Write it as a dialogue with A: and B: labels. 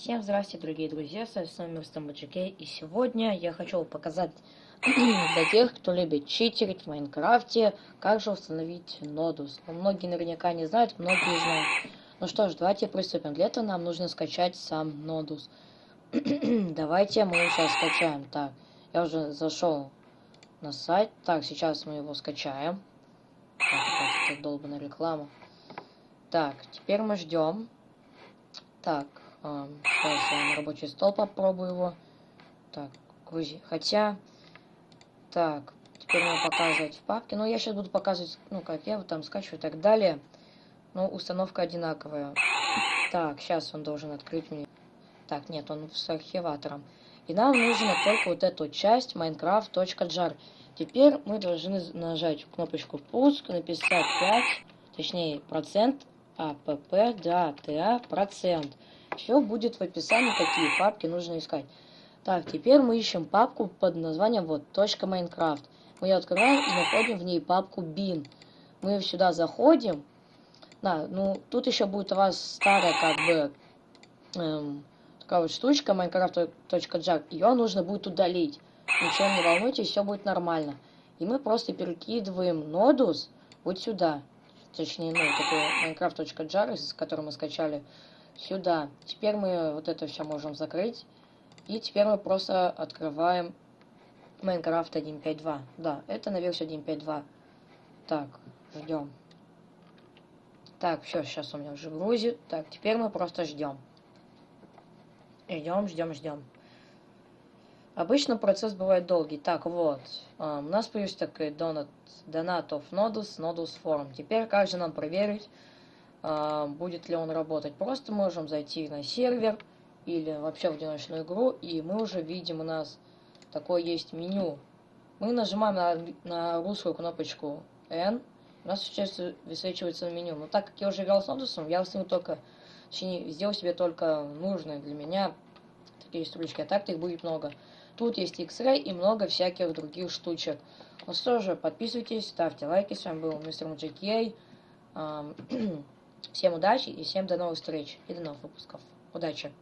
A: Всем здравствуйте, дорогие друзья, с вами Мистер Маджикей, и сегодня я хочу показать для тех, кто любит читерить в Майнкрафте, как же установить нодус. Но многие наверняка не знают, многие знают. Ну что ж, давайте приступим. Для этого нам нужно скачать сам нодус. давайте мы сейчас скачаем. Так, я уже зашел на сайт. Так, сейчас мы его скачаем. Так, это долбанная реклама. Так, теперь мы ждем. Так, сейчас я на рабочий стол попробую его. Так, грузи. Хотя, так, теперь мне показывать в папке. Ну, я сейчас буду показывать, ну, как я его там скачиваю и так далее. Но установка одинаковая. Так, сейчас он должен открыть мне. Так, нет, он с архиватором. И нам нужно только вот эту часть minecraft.jar. Теперь мы должны нажать кнопочку пуск, написать 5, точнее процент, апп, да, та, процент. Все будет в описании, какие папки нужно искать. Так, теперь мы ищем папку под названием вот .minecraft. Мы ее открываем и находим в ней папку bin. Мы сюда заходим. Да, ну тут еще будет у вас старая как бы эм, такая вот штучка minecraft.jar. Ее нужно будет удалить. Ничего не волнуйтесь, все будет нормально. И мы просто перекидываем нодус вот сюда. Точнее, ну, эту minecraft.jar, с которой мы скачали сюда. Теперь мы вот это все можем закрыть. И теперь мы просто открываем Minecraft 1.5.2. Да, это на версию 1.5.2. Так, ждем. Так, все, сейчас у меня уже грузит. Так, теперь мы просто ждем. Ждем, ждем, ждем. Обычно процесс бывает долгий. Так, вот. Um, у нас появился такой донат, донат of nodus, nodus form. Теперь как же нам проверить, будет ли он работать. Просто можем зайти на сервер или вообще в одиночную игру, и мы уже видим у нас такое есть меню. Мы нажимаем на, на русскую кнопочку N, у нас сейчас высвечивается меню. Но так как я уже играл с Нодусом, я установил только, точнее, сделал себе только нужные для меня такие строчки, а так их будет много. Тут есть X-Ray и много всяких других штучек. Ну что же, подписывайтесь, ставьте лайки. С вами был мистер Маджикей. Всем удачи и всем до новых встреч и до новых выпусков. Удачи!